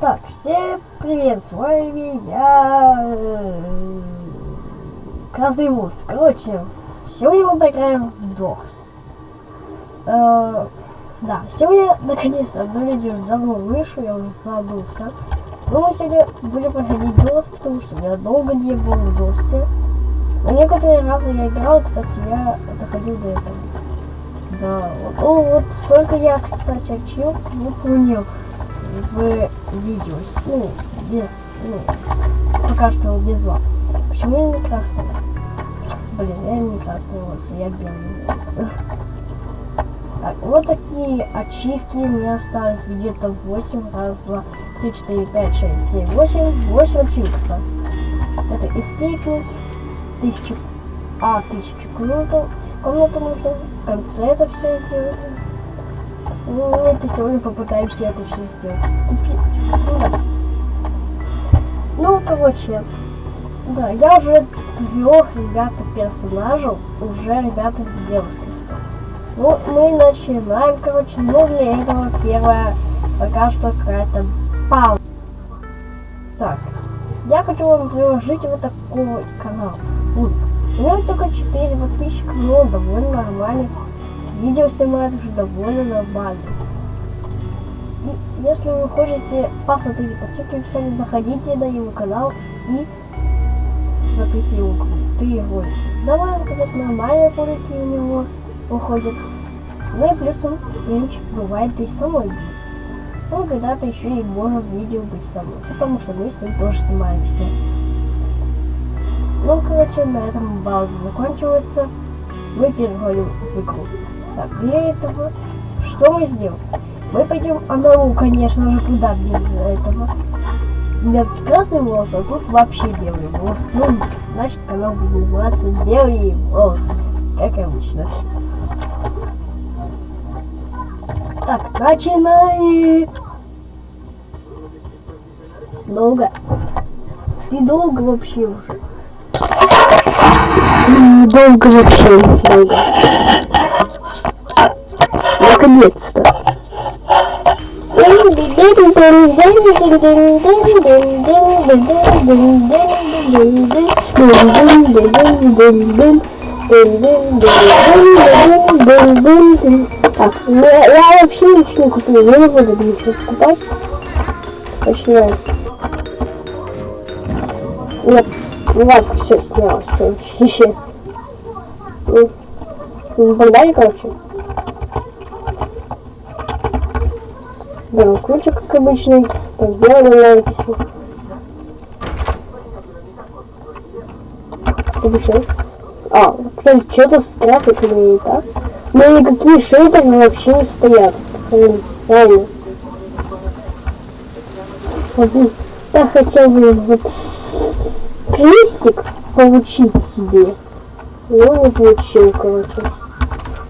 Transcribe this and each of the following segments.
Так, всем привет, с вами я... э, Красный Вуз. Короче, сегодня мы поиграем в DOS. Э, да, сегодня, наконец-то, одно видео давно вышло, я уже забылся. Но мы сегодня будем проходить DOS, потому что я долго не был в DOS. Но некоторые разы я играл, кстати, я доходил до этого. Да, вот, ну, вот столько я, кстати, ачивок выполнил в видео. Ну, без, ну, пока что без вас. Почему я не красный? Блин, я не красный волосы, я белый волосы. Так, вот такие ачивки у меня остались где-то 8. Раз, два, три, четыре, пять, шесть, семь, восемь. Восемь ачивок осталось. Это эскейпнуть. Тысячу. А, тысячу комнату. Комнату нужно в конце это все сделать. Ну, это сегодня попытаемся это все сделать. Купить. Ну, да. Ну, короче, да, я уже трех ребята персонажей уже ребята сделал с. Ну, мы начинаем, короче, ну для этого первое пока что какая-то пауза. Так, я хочу вам приложить вот такой канал. Вот. У меня только 4 подписчика, но довольно нормально. Видео снимает уже довольно нормально. И если вы хотите посмотреть по ссылке в описании, заходите на его канал и смотрите его крутые ролики. Давай сказать, нормальные ролики у него выходят. Ну и плюсом стримчик бывает и самой. Ну, когда-то еще и может видео быть со мной, потому что мы с ним тоже снимаемся. Ну, короче, на этом пауза заканчивается. Мы переходим в игру. Так, для этого что мы сделаем? Мы пойдем одному, конечно же, куда без этого. У меня тут красный волос, а тут вообще белый волос. Ну, значит, канал будет называться Белый волос, как обычно. Так, начинаем. Долго. Ты долго вообще уже. Долго вообще, долго. Наконец-то. Так, я, я вообще ничего не куплю, я не буду ничего покупать. Начинаем. Я Васька все снял, все вещи. Ну, погнали, короче. Берем ключик, как обычный. Так, сделали надписи. Обычно. А, кстати, что-то с графиками не так. Ну никакие шейдеры вообще не стоят. Блин, реально. Я хотел бы вот крестик получить себе. Ну, не получил, короче.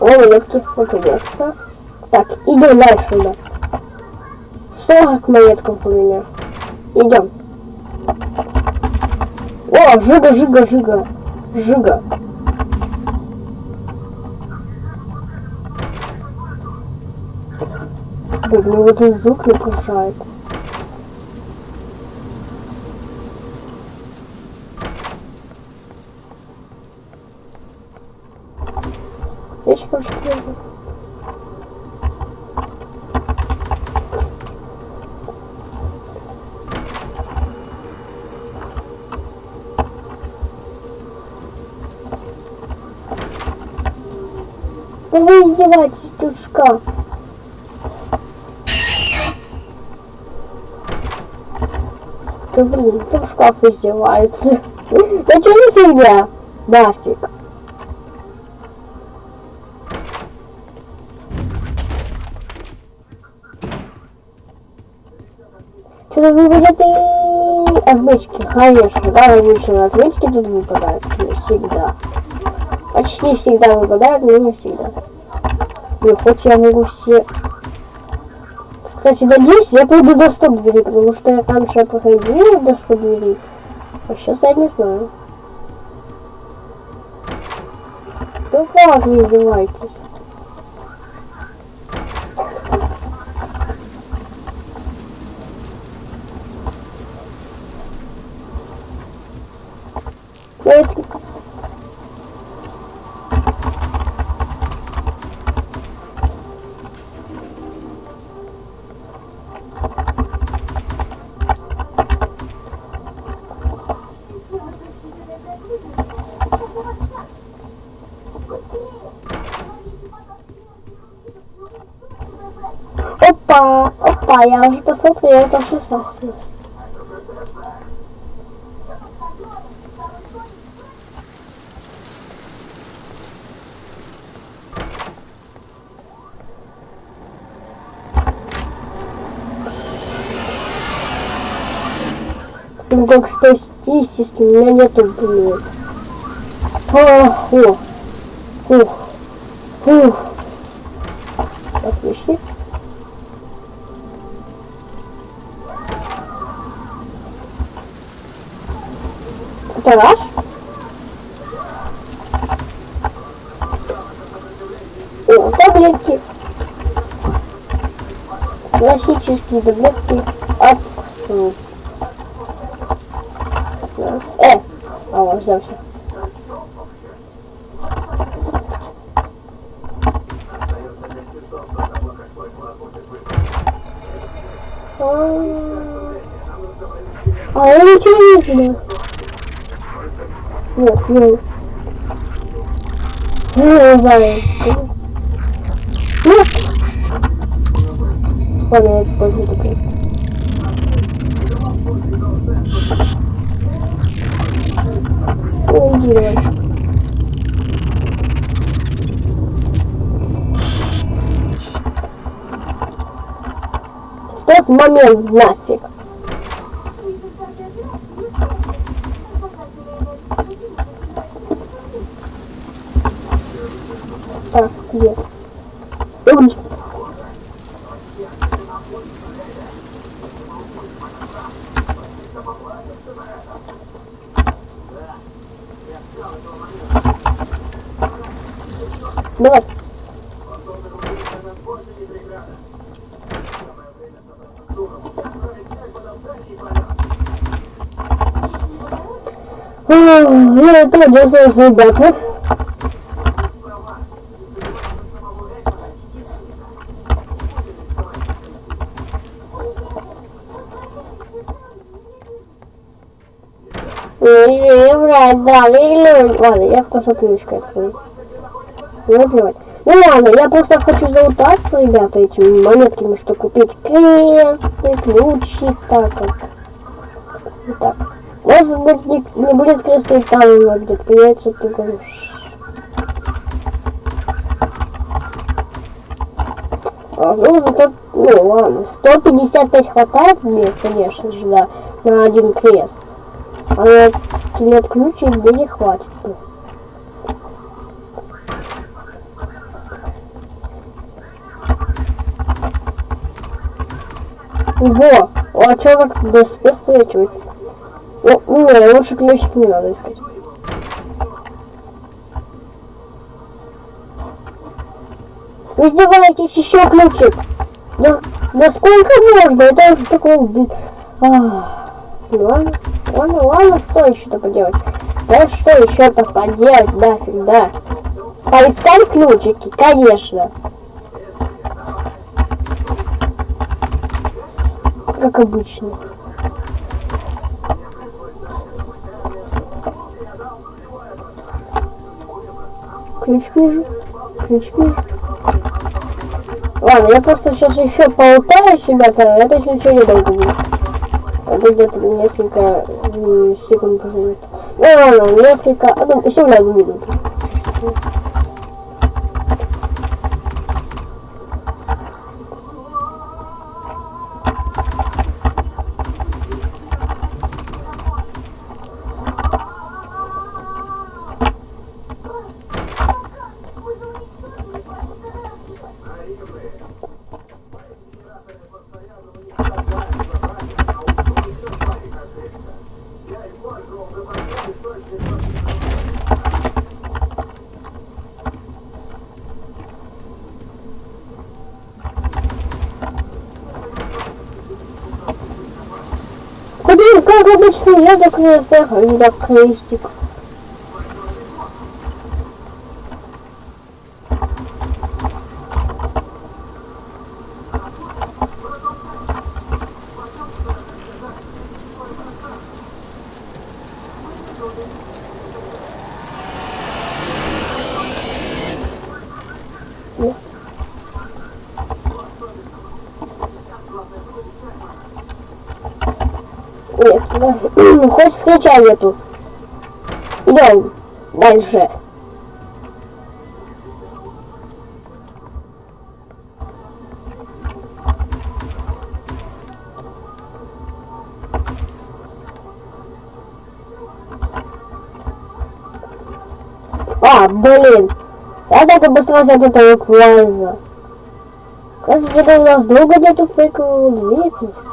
О, монетки, наконец-то. Так, идем дальше, да. 40 монетков у меня. Идем. О, жига, жига, жига. Жига. Блин, мне вот этот звук не пушает. Ящиков 4. Да вы издеваетесь, тут шкаф. Да блин, тут шкаф издевается. Да что за фигня? Нафиг. Что-то выпадет и конечно, да, обычно озвучки тут выпадают, всегда почти всегда выпадают, но не всегда. И хоть я могу все... Кстати, надеюсь, я пойду до 100 двери, потому что я там же проходил до 100 двери. А сейчас я не знаю. Да как не издевайтесь? Опа, я уже посмотрел, это 16. Ну как спастись, если у меня нету блин. Ох, ох, ух. Отлично. Ваш? О, таблетки. Классические таблетки от... Э! А, он взялся. А я ничего не знаю. Вот, ну. Ну, знаю. Ну. Ладно, я использую это просто. Реагировать. В тот момент нафиг. Так, где? Ой. Давай. Ну, это единственное, ребята. Не врать, да, или... Ладно, я посмотрю, открою. Не плевать. Ну ладно, я просто хочу залутаться, ребята, этими монетками, что купить кресты, ключи, так. Так. Может быть, не, не будет кресты там, где придется только... А, ну, зато, ну ладно, 155 хватает мне, конечно же, да, на один крест. А на скелет ключи не хватит. Во! А чё так без спец свечивает? Ну, не, лучше ключик не надо искать. Вы издеваетесь еще ключик? Да, да сколько можно? Это уже такой, блин. Ах, ладно, ладно, ладно, что еще-то поделать? Да что еще-то поделать, нафиг, да. Поискать ключики, конечно. как обычно. Ключ вижу. Ключ вижу. Ладно, я просто сейчас еще поутаю ребята. Это еще ничего не долго будет. Это где-то несколько секунд позовет. Ну ладно, несколько, одну, еще на одну минуту. Обычно я до креста, а не до крестик. монетки, да? Хоть скрича нету. Идем дальше. А, блин. Я так обосрался от этого кваза. Кажется, у нас долго нету фейкового двигателя.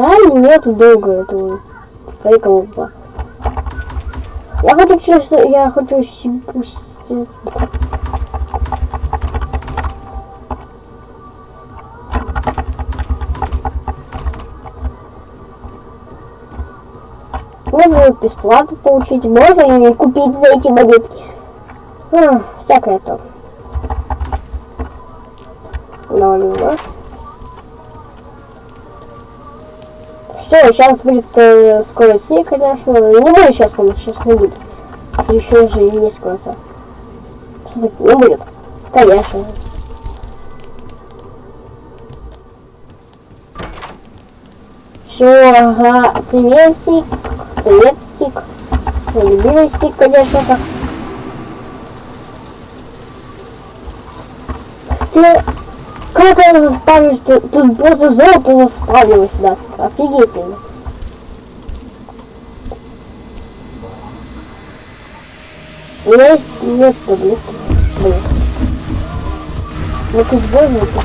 Реально нету долго этого фейкового. Я хочу чувство, я хочу себе. Можно бесплатно получить, можно и купить за эти монетки. А, всякое то. Давай у нас. Все, сейчас будет э, скорость конечно. Не будет сейчас, сейчас не будет. Еще же есть глаза. Все-таки не будет. Конечно. Все, ага. Привет, Сик. Привет, Сик. Мой любимый Сик, конечно. Ты это заспавнилось? Тут, тут просто золото заспавнилось, да. Офигительно. У меня есть нет таблетки. Блин. Ну-ка, используйте.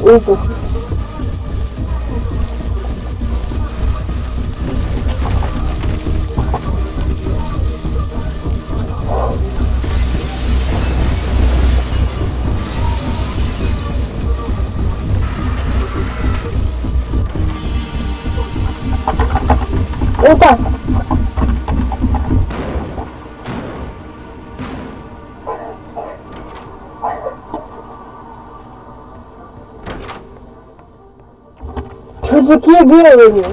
Воздух. Вот так. Что такие белые?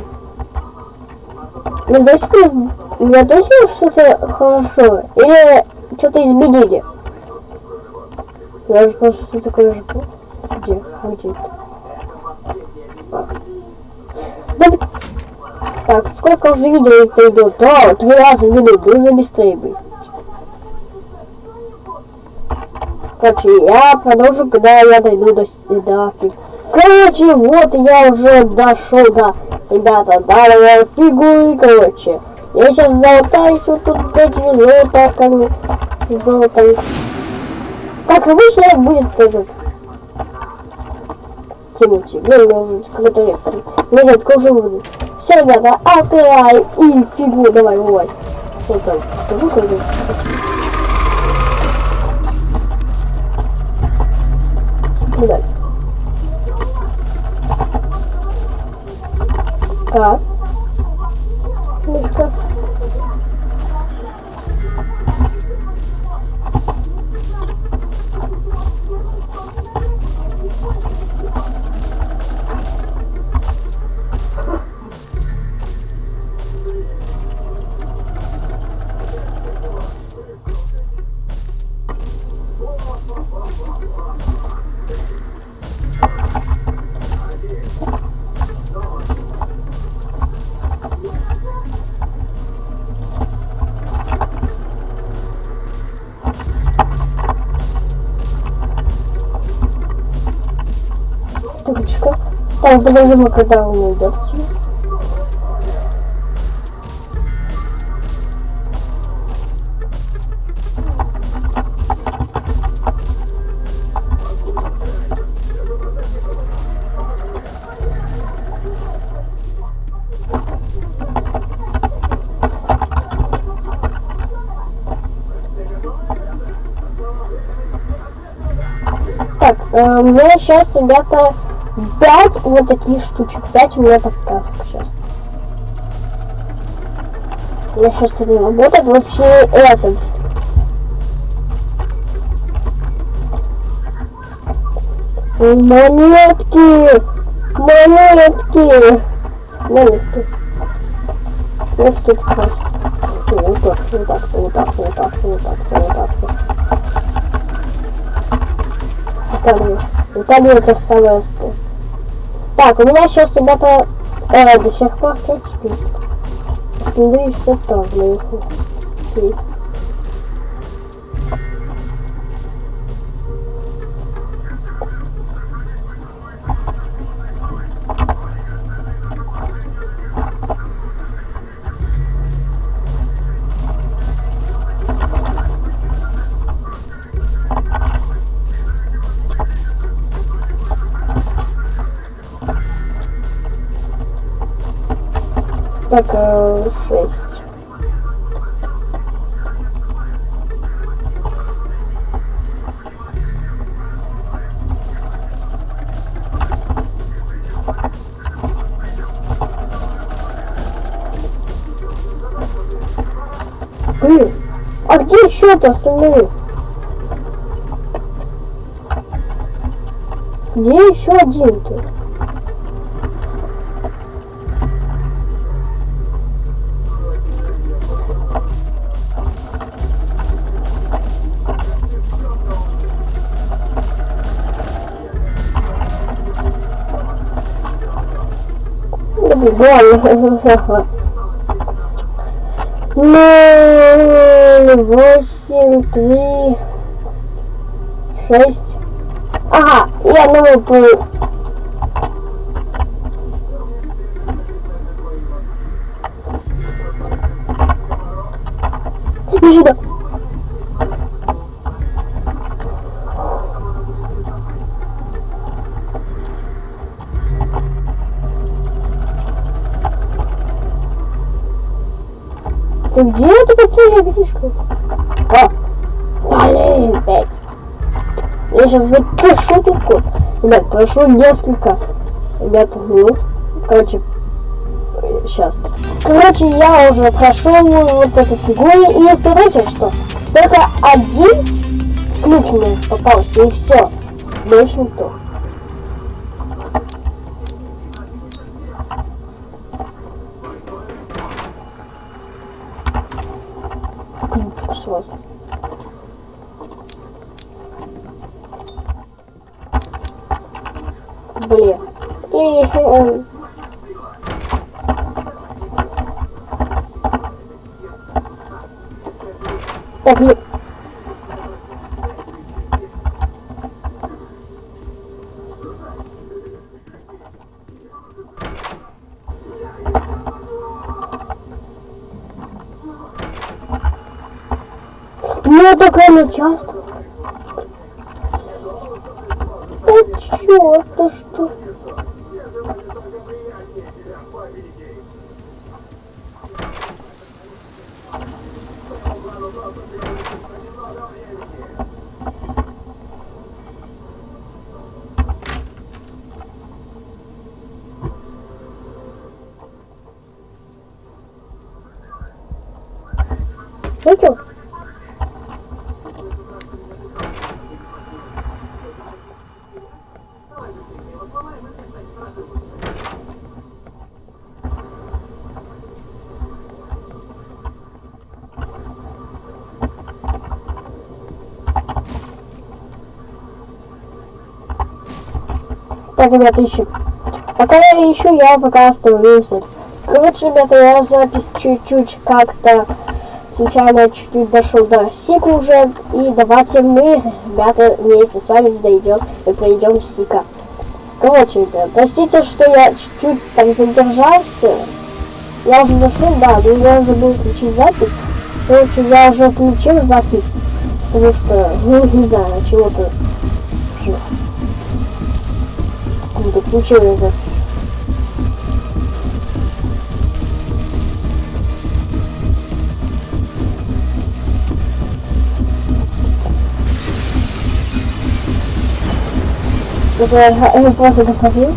Я точно, я точно что-то хорошо? Или что-то изменили? Я уже просто что такое же. Где? Где? Да, так, сколько уже видео это идет? Да, три раза в минуту, нужно быстрее быть. Короче, я продолжу, когда я дойду до, до фиг. Короче, вот я уже дошел до... Ребята, да, я фигу и, короче. Я сейчас золотаюсь вот тут этими золотарками. Золотами. Как обычно будет этот... Тянуть. Блин, я уже какая-то редко. Ну, редко уже буду. Все, ребята, опирай и фигу давай, вылазь. Вот там, что? Куда? Раз. Мишка. Так, подожди, когда он уйдет. Так, э, у меня сейчас, ребята, 5 вот таких штучек. 5 у меня подсказок сейчас. Меня сейчас тут не работает вообще этот. Монетки! Монетки! Монетки. Монетки это просто. Не так, не так, не так, не так, не так, не так, не так. Италия это самое. Так, у меня сейчас, ребята, э, до сих пор 5 спит. Следы все там наверху. Э, шесть. Блин, а где еще-то остальные? Где еще один-то? Больно. Ноль, восемь, три, шесть. Ага, я новый пол. Иди сюда. Где эта последняя книжка? А, блин, опять. Я сейчас запишу тут код. Ребят, прошло несколько, ребята, минут. Короче, сейчас. Короче, я уже прошел вот эту фигуру. И смотрите, что только один ключ мне попался, и все. Больше никто. Ключ сразу. Блин. Блин. Так, ну... Ну, такая не часто. Да чё-то что? Ну чё? Так, ребята, ищем. Пока я ищу, я пока остановился. Короче, ребята, я запись чуть-чуть как-то случайно чуть-чуть дошел до Сика уже. И давайте мы, ребята, вместе с вами дойдем и пройдем Сика. Короче, ребят, простите, что я чуть-чуть так задержался. Я уже зашел, да, но я забыл включить запись. Короче, я уже включил запись, потому что, ну, не знаю, чего-то какую-то включил я запись. Это я просто доходил.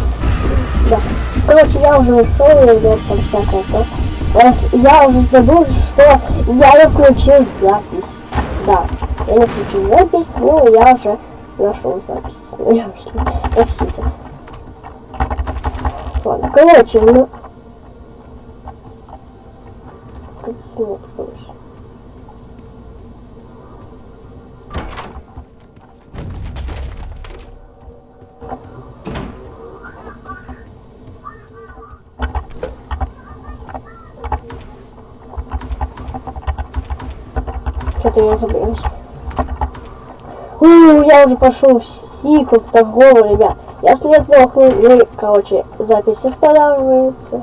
Да. Короче, я уже ушел, я идет там всякое то. Я уже забыл, что я не включил запись. Да, я не включил запись, но я уже нашел запись. Простите короче, ну... Как снять, конечно. Что-то я забылась. У, я уже пошел в сикл в ребят. Если я сдохну, ну, короче, запись останавливается.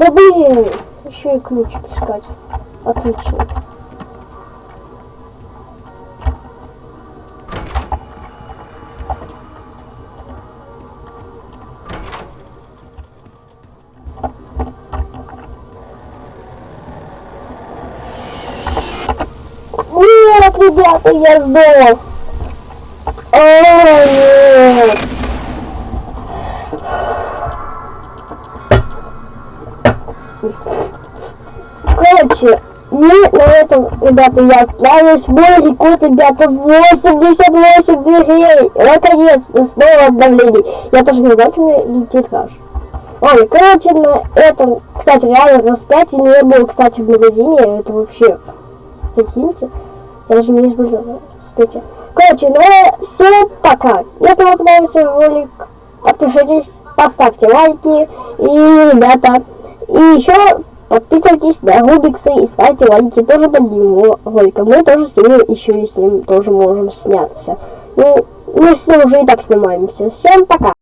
Забыли еще и ключик искать. Отлично. Нет, ребята, я сдох. О, нет. Короче, мы на этом, ребята, я оставлюсь. Мой рекорд, ребята, 88 дверей. Наконец-то, снова обновление. Я тоже не знаю, что мне летит раш. Ой, короче, на этом, кстати, реально 5 не было, кстати, в магазине. Это вообще, прикиньте. Я даже не использовала. Смотрите. Короче, ну, всем пока. Если вам понравился ролик, подпишитесь, поставьте лайки. И, ребята, и еще подписывайтесь на Рубикса и ставьте лайки тоже под него роликом. Мы тоже с ним еще и с ним тоже можем сняться. Ну, мы с ним уже и так снимаемся. Всем пока!